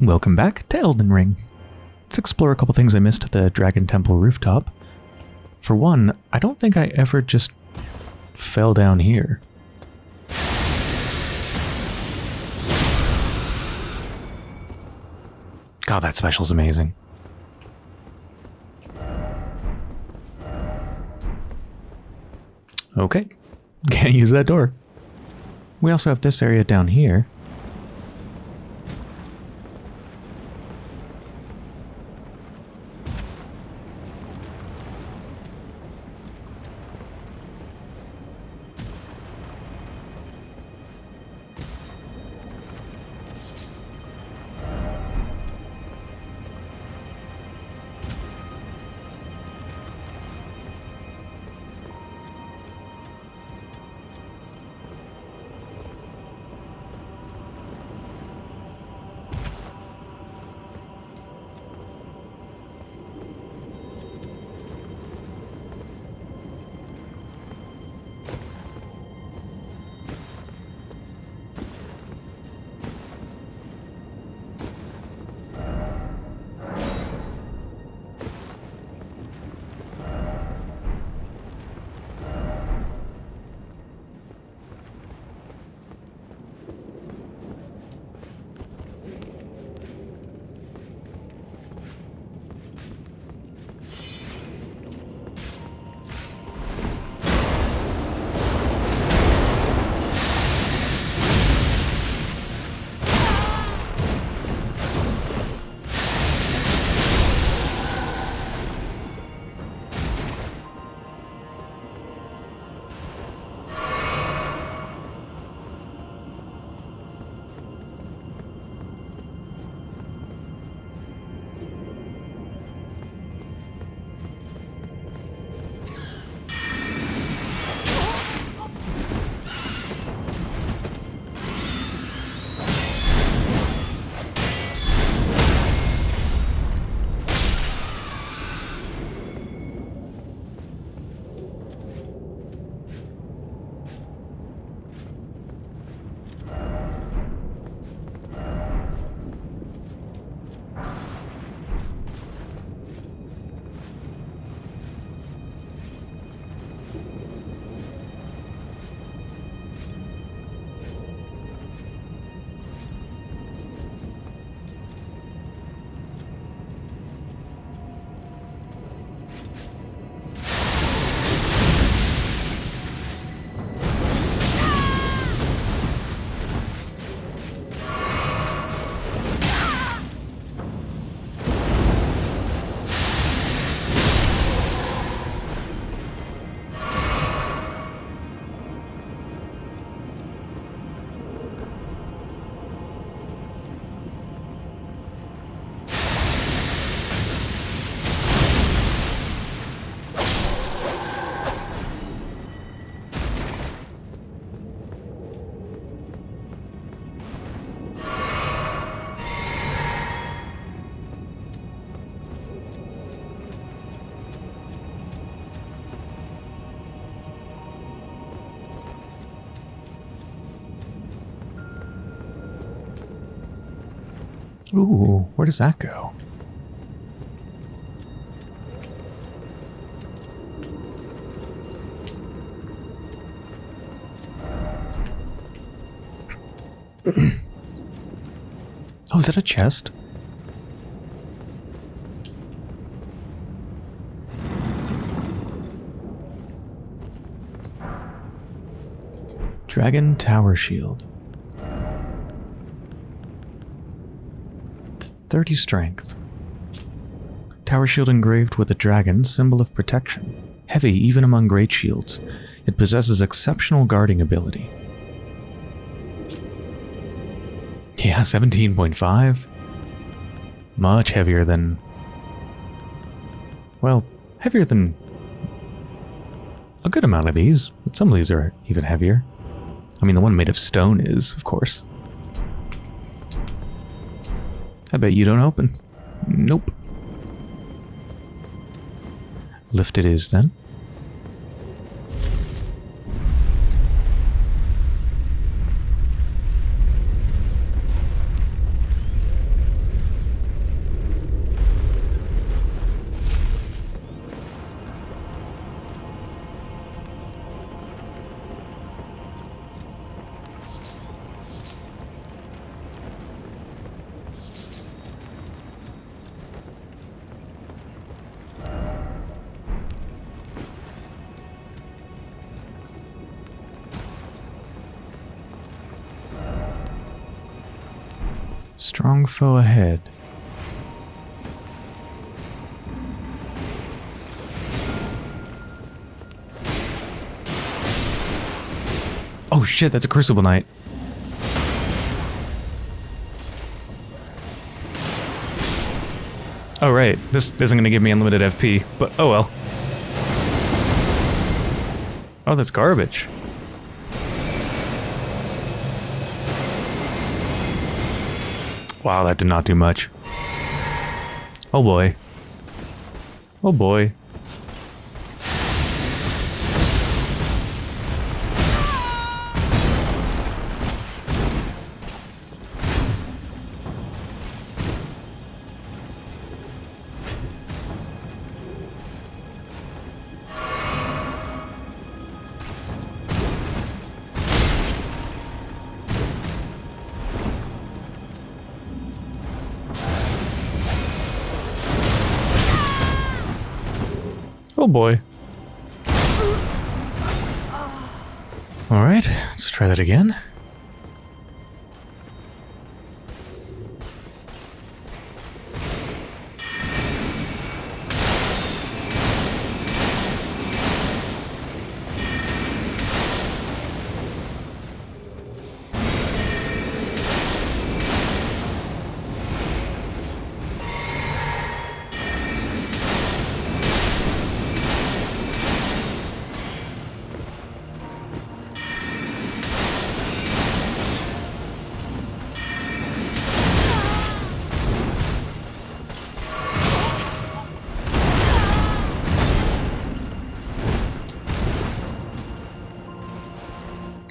Welcome back to Elden Ring. Let's explore a couple things I missed at the Dragon Temple rooftop. For one, I don't think I ever just fell down here. God, that special's amazing. Okay, can't use that door. We also have this area down here. Ooh, where does that go? oh, is that a chest? Dragon Tower Shield. 30 strength. Tower shield engraved with a dragon, symbol of protection. Heavy even among great shields. It possesses exceptional guarding ability. Yeah, 17.5. Much heavier than... Well, heavier than... A good amount of these, but some of these are even heavier. I mean, the one made of stone is, of course. I bet you don't open. Nope. Lift it is then. Strong foe ahead. Oh shit, that's a Crucible Knight. Oh right, this isn't going to give me unlimited FP, but oh well. Oh, that's garbage. Wow, that did not do much. Oh boy. Oh boy. Oh boy. Alright, let's try that again.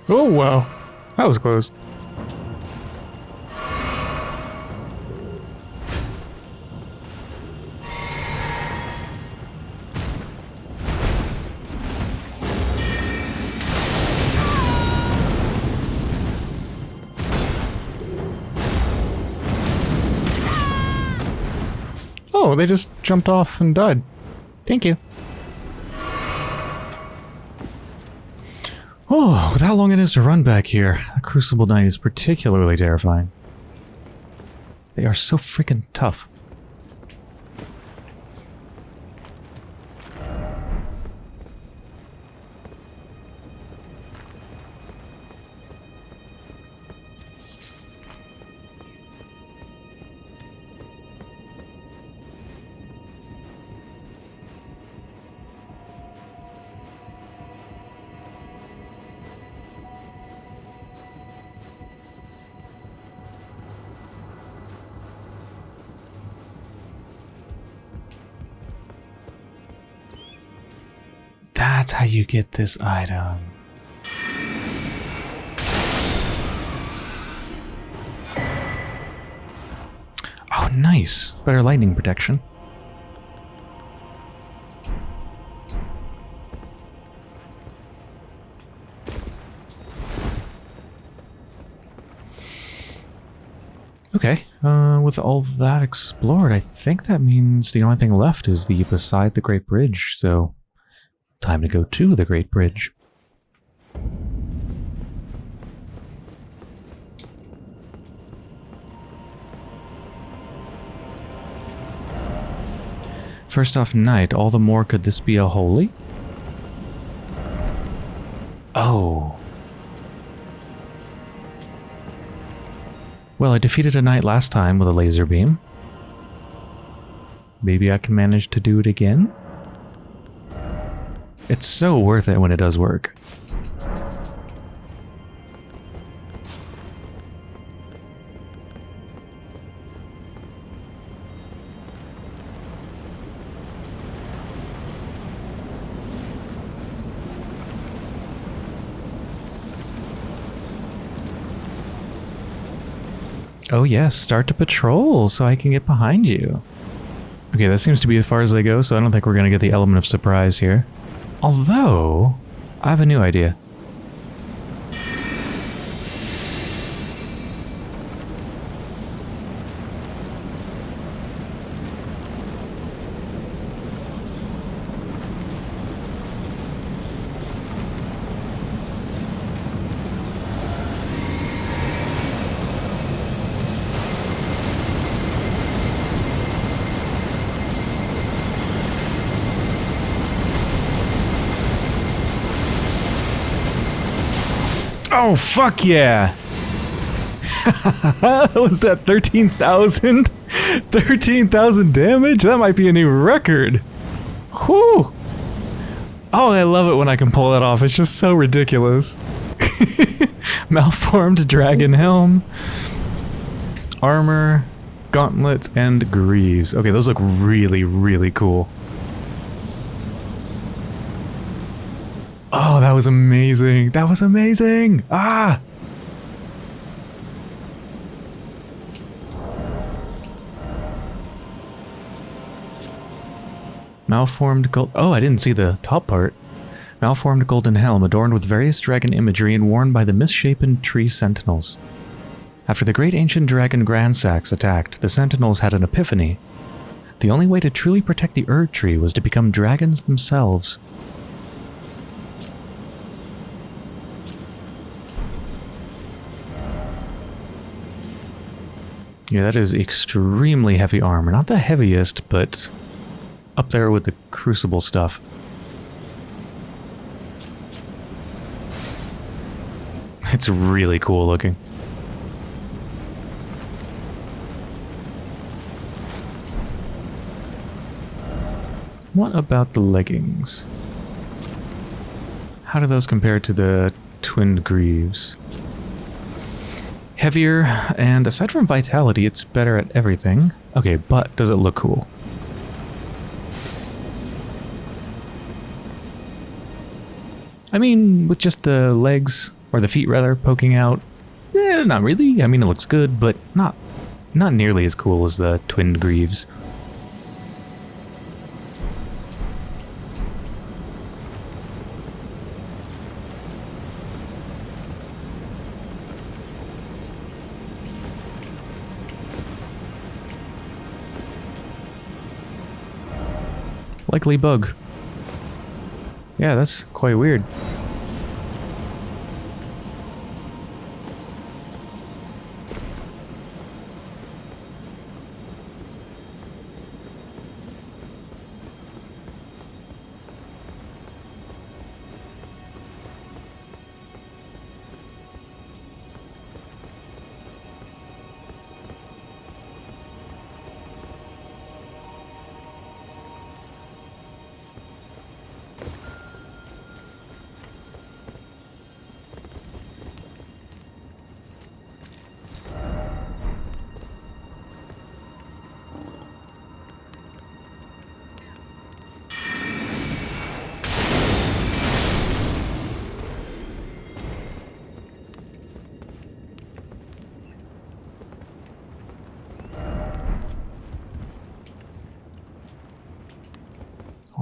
Oh, wow. That was close. Oh, they just jumped off and died. Thank you. Oh, with how long it is to run back here, the Crucible Knight is particularly terrifying. They are so freaking tough. You get this item. Oh, nice. Better lightning protection. Okay, uh, with all that explored, I think that means the only thing left is the beside the Great Bridge, so time to go to the Great Bridge. First off, Knight, all the more could this be a holy? Oh. Well, I defeated a knight last time with a laser beam. Maybe I can manage to do it again? It's so worth it when it does work. Oh yes, start to patrol so I can get behind you. Okay, that seems to be as far as they go, so I don't think we're going to get the element of surprise here. Although, I have a new idea. Oh, fuck yeah! Was that 13,000? 13,000 damage? That might be a new record. Whew! Oh, I love it when I can pull that off. It's just so ridiculous. Malformed dragon helm. Armor, gauntlets, and greaves. Okay, those look really, really cool. Oh, that was amazing. That was amazing. Ah! Malformed gold. Oh, I didn't see the top part. Malformed golden helm adorned with various dragon imagery and worn by the misshapen tree sentinels. After the great ancient dragon Gransax attacked, the sentinels had an epiphany. The only way to truly protect the Erd tree was to become dragons themselves. Yeah, that is extremely heavy armor. Not the heaviest, but up there with the crucible stuff. It's really cool looking. What about the leggings? How do those compare to the twinned greaves? Heavier, and aside from vitality, it's better at everything. Okay, but does it look cool? I mean, with just the legs, or the feet rather, poking out, eh, not really. I mean, it looks good, but not not nearly as cool as the twinned greaves. Likely bug. Yeah, that's quite weird.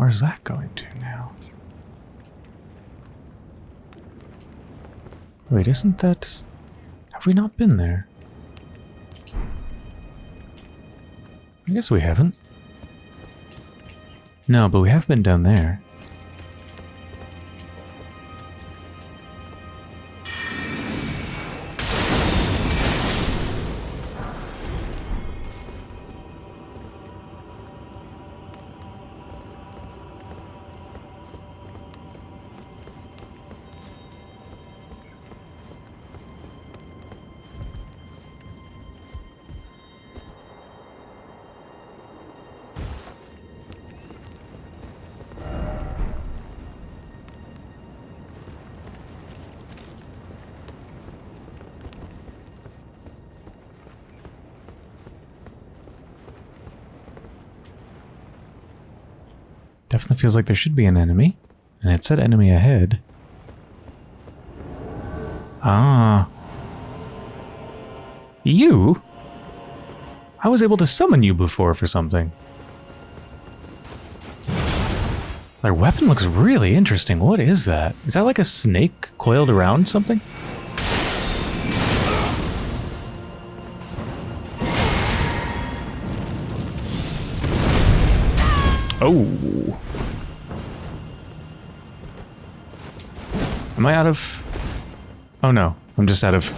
Where's that going to now? Wait, isn't that... Have we not been there? I guess we haven't. No, but we have been down there. Definitely feels like there should be an enemy. And it said enemy ahead. Ah. You? I was able to summon you before for something. Their weapon looks really interesting. What is that? Is that like a snake coiled around something? Oh. Am I out of... Oh no, I'm just out of...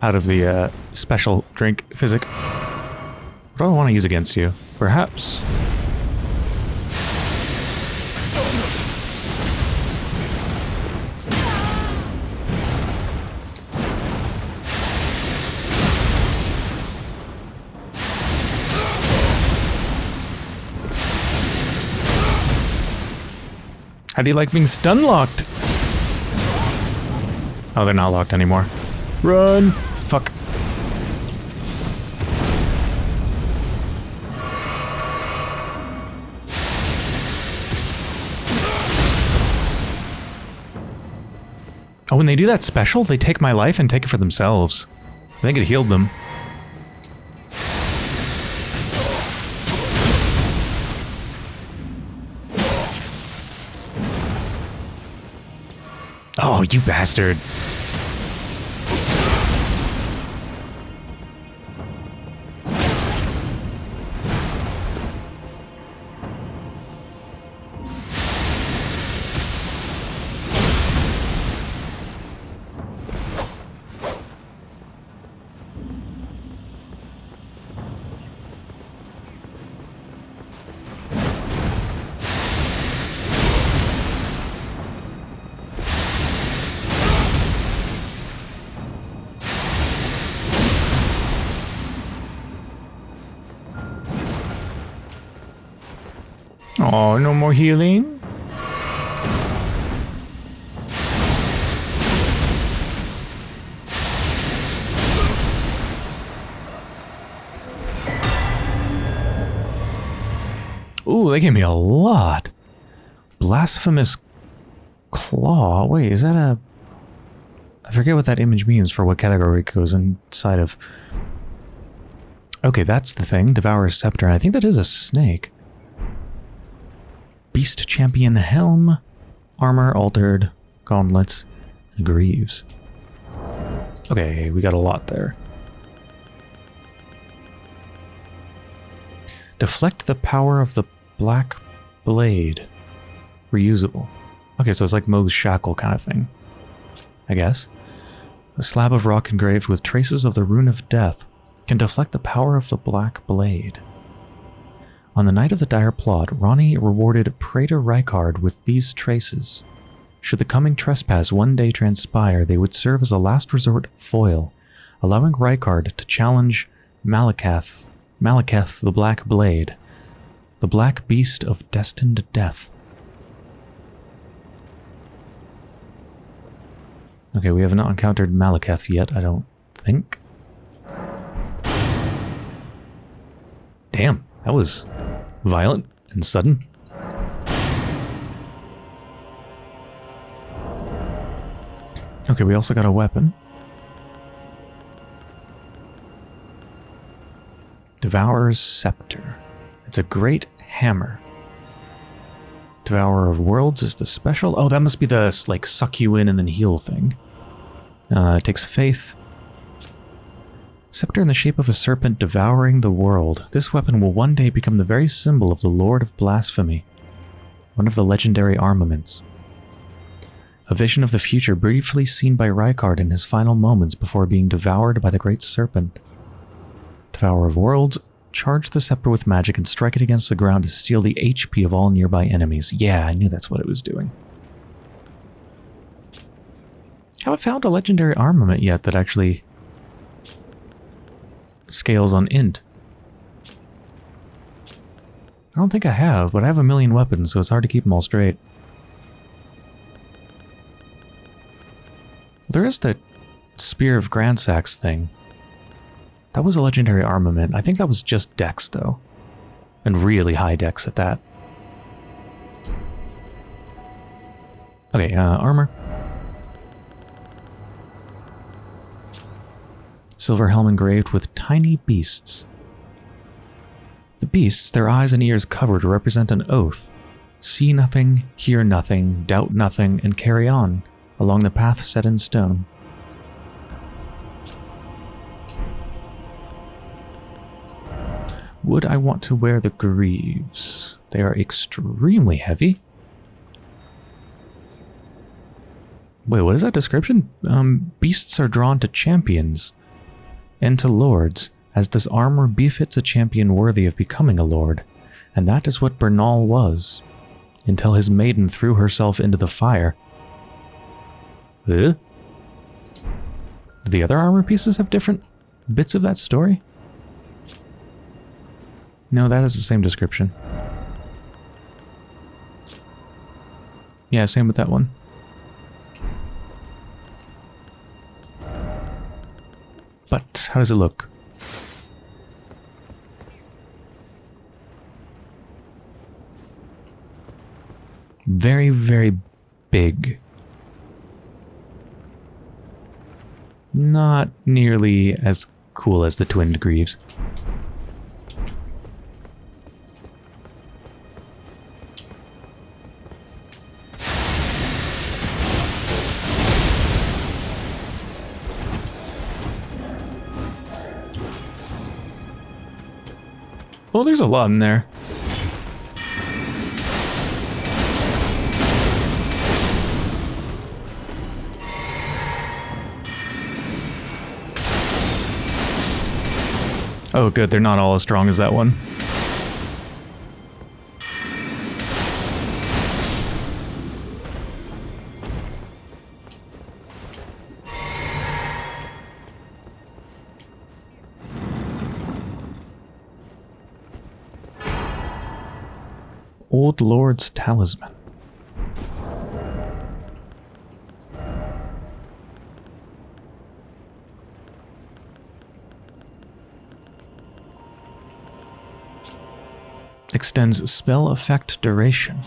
Out of the uh, special drink physic. What do I want to use against you? Perhaps... How do you like being stun locked? Oh, they're not locked anymore. Run! Fuck. Oh, when they do that special, they take my life and take it for themselves. I think it healed them. You bastard. Ooh, they gave me a lot. Blasphemous Claw. Wait, is that a... I forget what that image means for what category it goes inside of. Okay, that's the thing. Devourer's Scepter. I think that is a snake. Beast Champion Helm, Armor Altered, Gauntlets, Greaves. Okay, we got a lot there. Deflect the power of the Black Blade. Reusable. Okay, so it's like Mohg's Shackle kind of thing. I guess. A slab of rock engraved with traces of the Rune of Death can deflect the power of the Black Blade. On the night of the dire plot, Ranni rewarded Praetor Rykard with these traces. Should the coming trespass one day transpire, they would serve as a last resort foil, allowing Rykard to challenge Maliketh, Maliketh the Black Blade, the black beast of destined death. Okay, we have not encountered Maliketh yet, I don't think. Damn, that was violent and sudden. Okay, we also got a weapon. Devourer's Scepter. It's a great hammer. Devourer of Worlds is the special. Oh, that must be the, like, suck you in and then heal thing. Uh, it takes faith. Scepter in the shape of a serpent devouring the world, this weapon will one day become the very symbol of the Lord of Blasphemy, one of the legendary armaments. A vision of the future briefly seen by Rykard in his final moments before being devoured by the great serpent. Devourer of Worlds, charge the scepter with magic and strike it against the ground to steal the HP of all nearby enemies. Yeah, I knew that's what it was doing. Haven't found a legendary armament yet that actually scales on int. I don't think I have, but I have a million weapons, so it's hard to keep them all straight. There is the Spear of Gransax thing. That was a legendary armament. I think that was just dex, though. And really high dex at that. Okay, uh, armor. silver helm engraved with tiny beasts. The beasts, their eyes and ears covered, represent an oath. See nothing, hear nothing, doubt nothing, and carry on, along the path set in stone. Would I want to wear the greaves? They are extremely heavy. Wait, what is that description? Um, beasts are drawn to champions and to lords, as this armor befits a champion worthy of becoming a lord, and that is what Bernahl was, until his maiden threw herself into the fire. Huh? Do the other armor pieces have different bits of that story? No, that is the same description. Yeah, same with that one. But how does it look? Very, very big. Not nearly as cool as the twinned greaves. Well, there's a lot in there. Oh, good. They're not all as strong as that one. Lord's Talisman. Extends spell effect duration.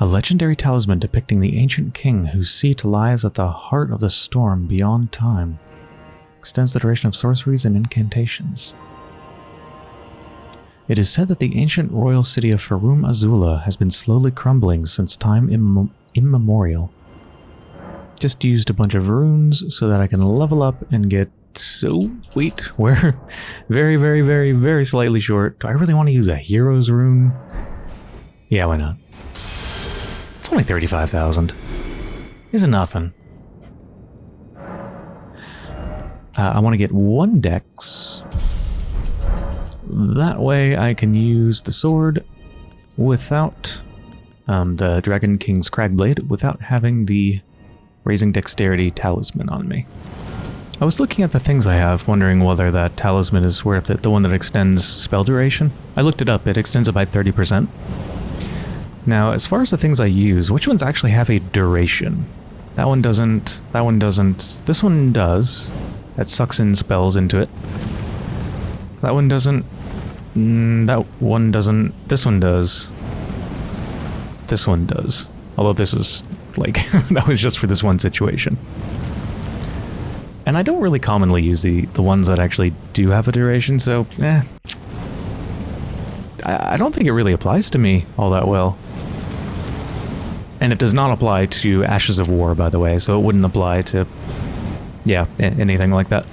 A legendary talisman depicting the ancient king whose seat lies at the heart of the storm beyond time. Extends the duration of sorceries and incantations. It is said that the ancient royal city of Farum Azula has been slowly crumbling since time imm immemorial. Just used a bunch of runes so that I can level up and get so wait, we're very, very, very, very slightly short. Do I really want to use a hero's rune? Yeah, why not? It's only 35,000. Isn't nothing. Uh, I want to get one dex that way I can use the sword without um, the Dragon King's Cragblade without having the Raising Dexterity talisman on me. I was looking at the things I have, wondering whether that talisman is worth it, the one that extends spell duration. I looked it up, it extends it by 30%. Now, as far as the things I use, which ones actually have a duration? That one doesn't, that one doesn't, this one does. That sucks in spells into it. That one doesn't, Mm, that one doesn't. This one does. This one does. Although this is, like, that was just for this one situation. And I don't really commonly use the, the ones that actually do have a duration, so, eh. I, I don't think it really applies to me all that well. And it does not apply to Ashes of War, by the way, so it wouldn't apply to, yeah, anything like that.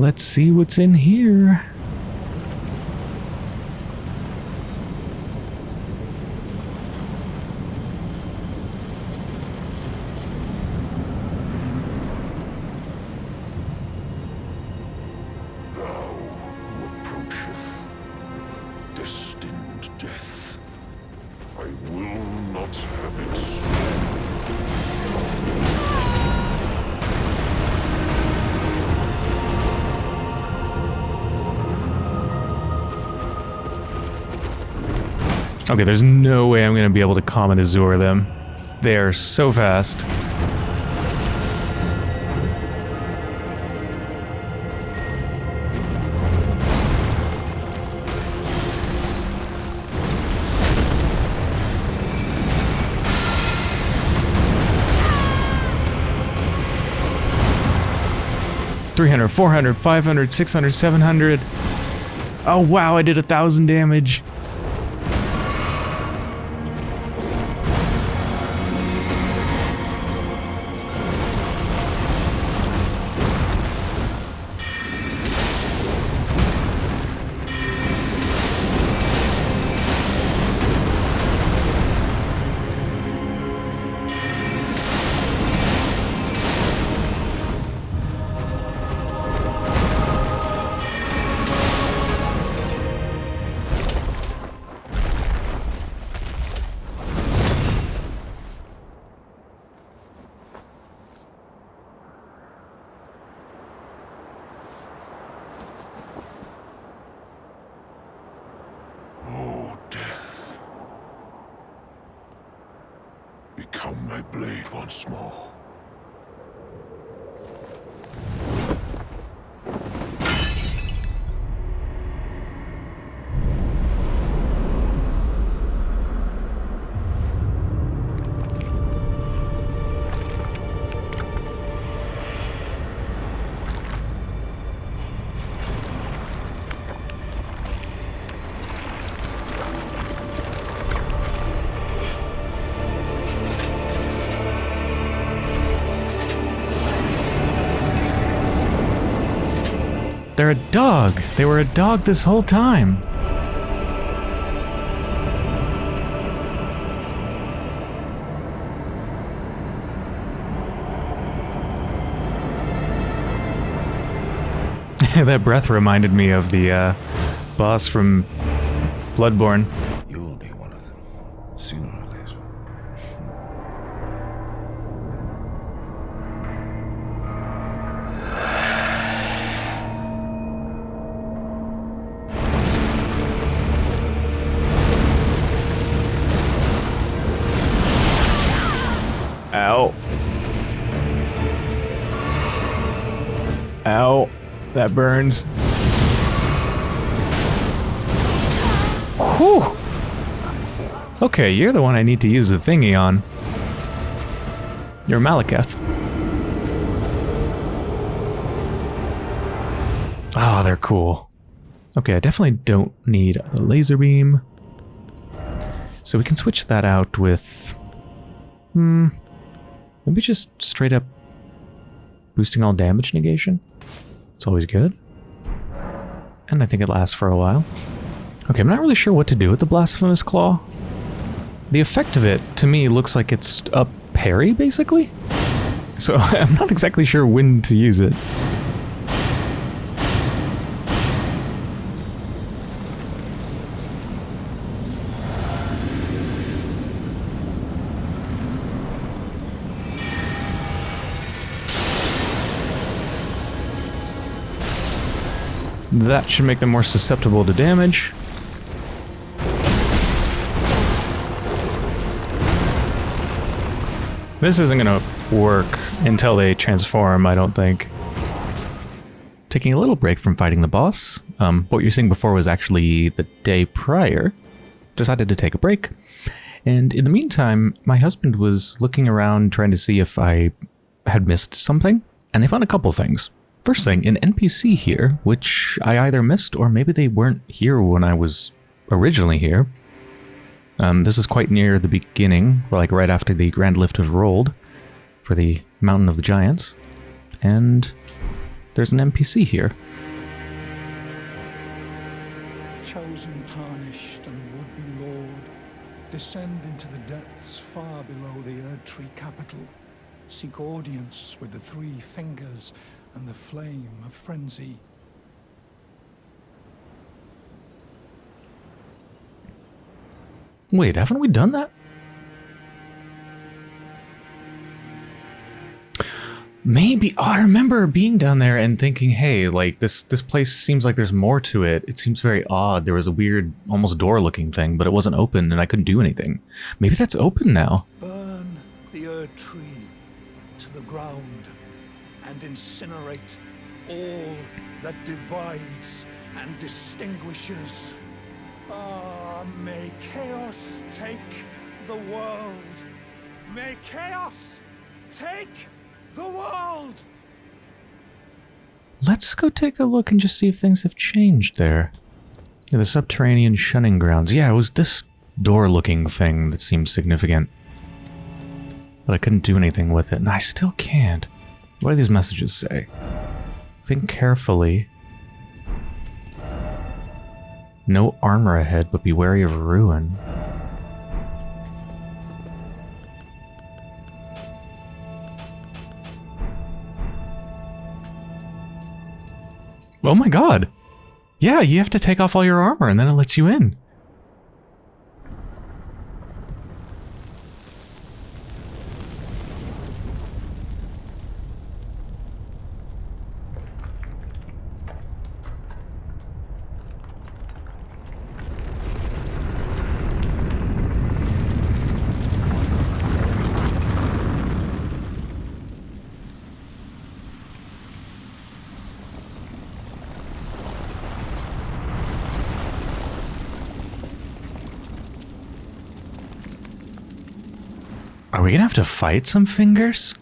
Let's see what's in here. Okay, there's no way I'm going to be able to Comet Azur them. They are so fast. Three hundred, four hundred, five hundred, six hundred, seven hundred. Oh wow, I did a thousand damage. Blade once more. Dog. They were a dog this whole time. that breath reminded me of the uh, boss from Bloodborne. That burns. Whew. Okay, you're the one I need to use the thingy on. You're Maliketh. Oh, they're cool. Okay, I definitely don't need a laser beam. So we can switch that out with... Hmm... Maybe just straight up boosting all damage negation. It's always good. And I think it lasts for a while. Okay, I'm not really sure what to do with the Blasphemous Claw. The effect of it, to me, looks like it's a parry, basically. So I'm not exactly sure when to use it. That should make them more susceptible to damage. This isn't gonna work until they transform, I don't think. Taking a little break from fighting the boss. Um, what you're seeing before was actually the day prior. Decided to take a break. And in the meantime, my husband was looking around trying to see if I had missed something. And they found a couple things. First thing, an NPC here, which I either missed or maybe they weren't here when I was originally here. Um, this is quite near the beginning, like right after the Grand Lift of Rold for the Mountain of the Giants. And there's an NPC here. chosen, tarnished, and would-be lord, descend into the depths far below the Erd Tree capital. Seek audience with the three fingers and the flame of frenzy. Wait, haven't we done that? Maybe. Oh, I remember being down there and thinking, hey, like this this place seems like there's more to it. It seems very odd. There was a weird, almost door-looking thing, but it wasn't open and I couldn't do anything. Maybe that's open now. All that divides and distinguishes. Ah, may chaos take the world. May chaos take the world! Let's go take a look and just see if things have changed there. Yeah, the subterranean shunning grounds. Yeah, it was this door-looking thing that seemed significant. But I couldn't do anything with it, and I still can't. What do these messages say? Think carefully. No armor ahead, but be wary of ruin. Oh my god! Yeah, you have to take off all your armor and then it lets you in. Are we gonna have to fight some fingers?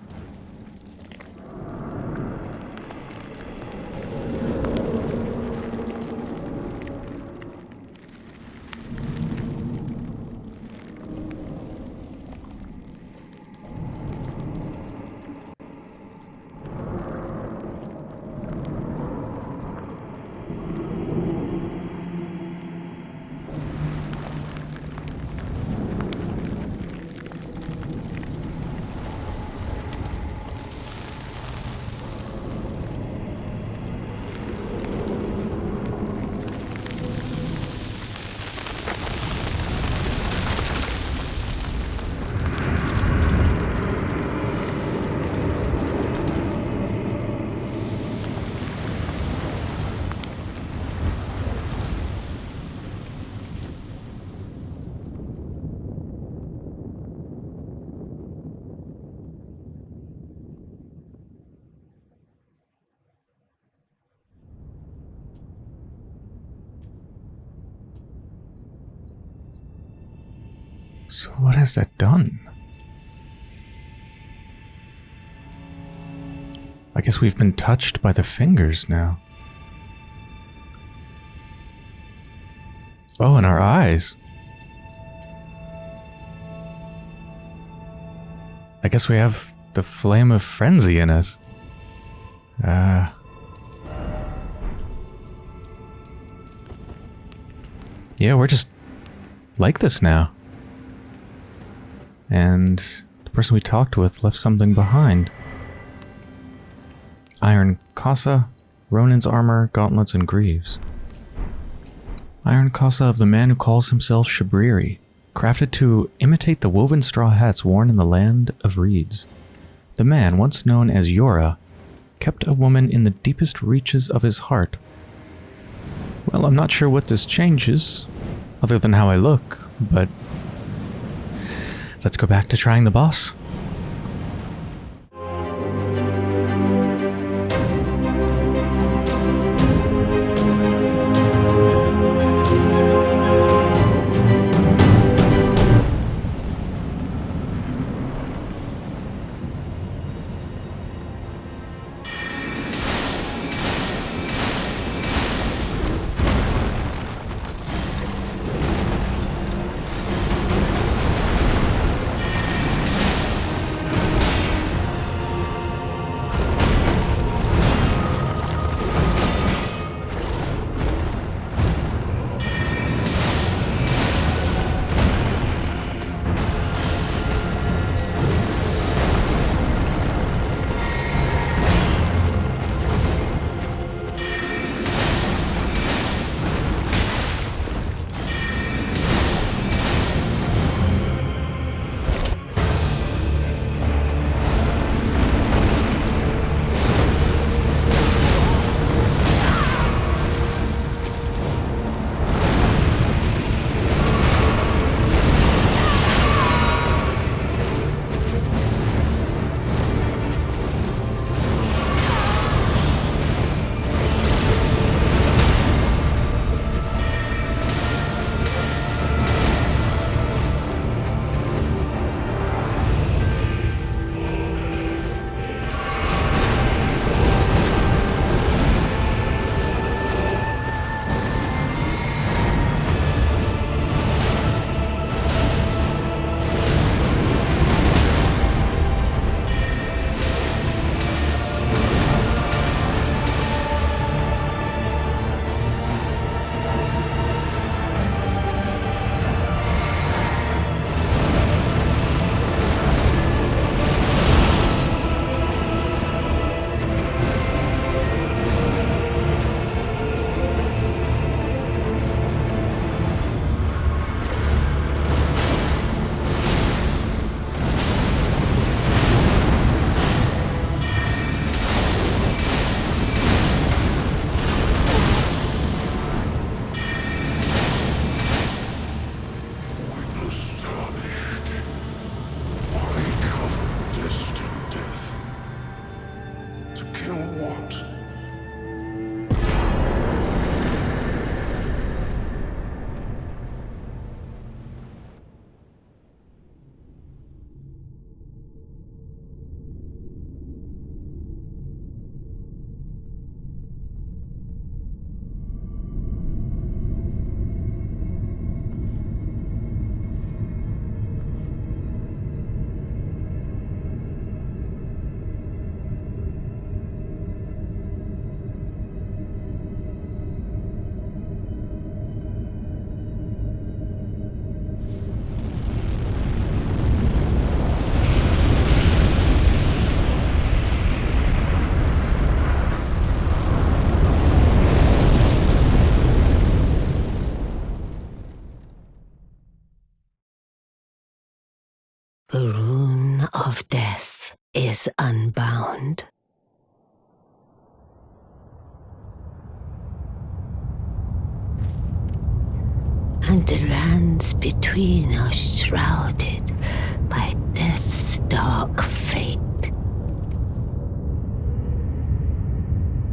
What has that done? I guess we've been touched by the fingers now. Oh, and our eyes. I guess we have the flame of frenzy in us. Ah. yeah, we're just like this now. And the person we talked with left something behind. Iron Kasa, Ronin's armor, gauntlets, and greaves. Iron Kasa of the man who calls himself Shabriri, crafted to imitate the woven straw hats worn in the land of reeds. The man, once known as Yura, kept a woman in the deepest reaches of his heart. Well, I'm not sure what this changes, other than how I look, but let's go back to trying the boss. The rune of death is unbound. And the lands between are shrouded by death's dark fate.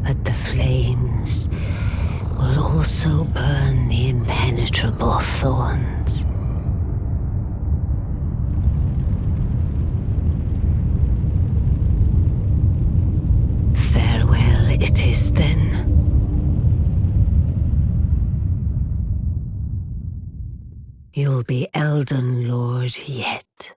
But the flames will also burn the impenetrable thorns. Be Elden Lord yet.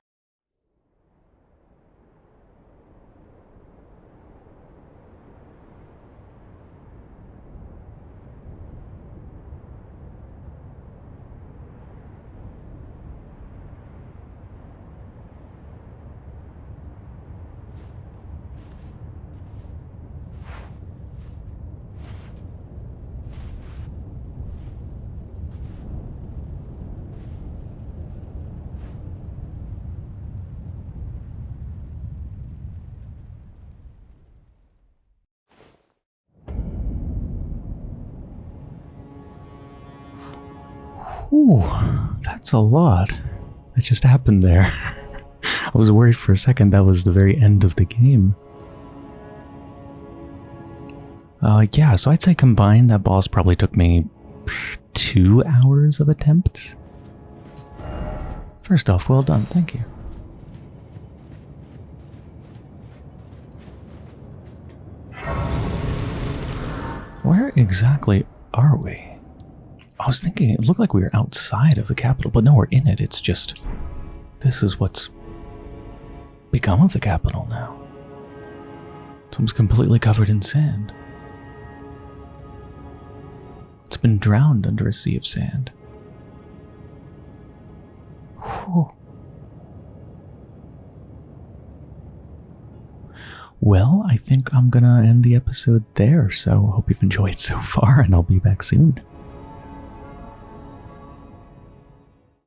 Ooh, that's a lot. That just happened there. I was worried for a second that was the very end of the game. Uh, yeah, so I'd say combined, that boss probably took me two hours of attempts. First off, well done, thank you. Where exactly are we? I was thinking it looked like we were outside of the capital, but no, we're in it. It's just this is what's become of the capital now. It's almost completely covered in sand. It's been drowned under a sea of sand. Whew. Well, I think I'm gonna end the episode there, so hope you've enjoyed so far, and I'll be back soon.